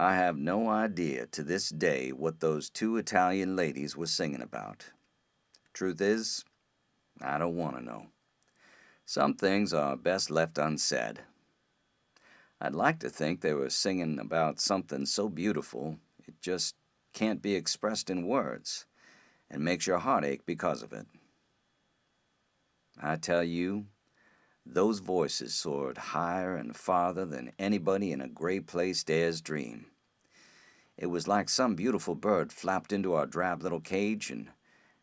I have no idea to this day what those two Italian ladies were singing about. Truth is, I don't want to know. Some things are best left unsaid. I'd like to think they were singing about something so beautiful it just can't be expressed in words and makes your heart ache because of it. I tell you, those voices soared higher and farther than anybody in a gray place dares dream. It was like some beautiful bird flapped into our drab little cage and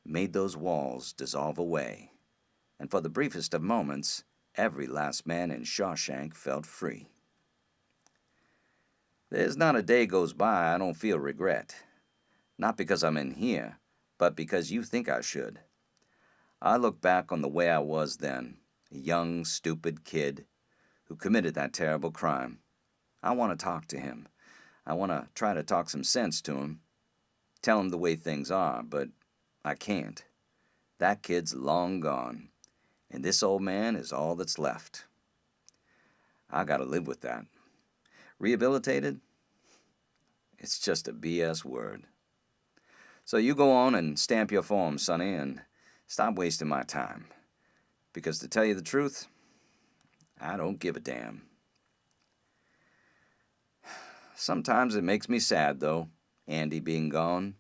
made those walls dissolve away. And for the briefest of moments, every last man in Shawshank felt free. There's not a day goes by I don't feel regret. Not because I'm in here, but because you think I should. I look back on the way I was then, a young, stupid kid who committed that terrible crime. I want to talk to him. I want to try to talk some sense to him, tell him the way things are, but I can't. That kid's long gone, and this old man is all that's left. I gotta live with that. Rehabilitated? It's just a BS word. So you go on and stamp your form, Sonny, and stop wasting my time. Because to tell you the truth, I don't give a damn. Sometimes it makes me sad, though, Andy being gone.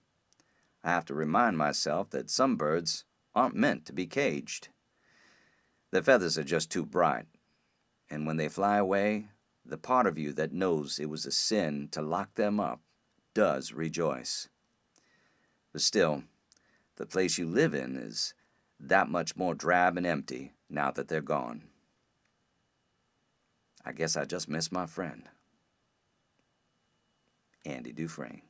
I have to remind myself that some birds aren't meant to be caged. Their feathers are just too bright, and when they fly away, the part of you that knows it was a sin to lock them up does rejoice. But still, the place you live in is that much more drab and empty now that they're gone. I guess I just miss my friend. Andy Dufresne.